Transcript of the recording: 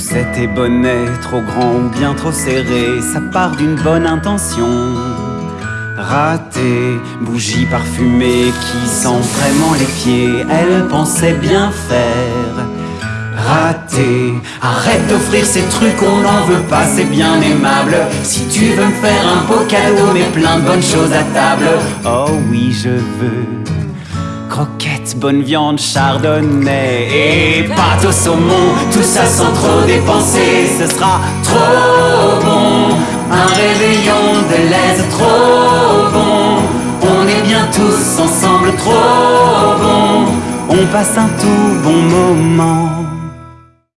Chaussettes et bonnets, trop grands ou bien trop serrés, ça part d'une bonne intention. Raté, bougie parfumée qui sent vraiment les pieds, elle pensait bien faire. Raté, arrête d'offrir ces trucs, on n'en veut pas, c'est bien aimable. Si tu veux me faire un beau cadeau, mais plein de bonnes choses à table. Oh oui, je veux. Bonne viande, chardonnay et pâte au saumon, tout ça sans trop dépenser, ce sera trop bon. Un réveillon de l'aise trop bon, on est bien tous ensemble trop bon, on passe un tout bon moment.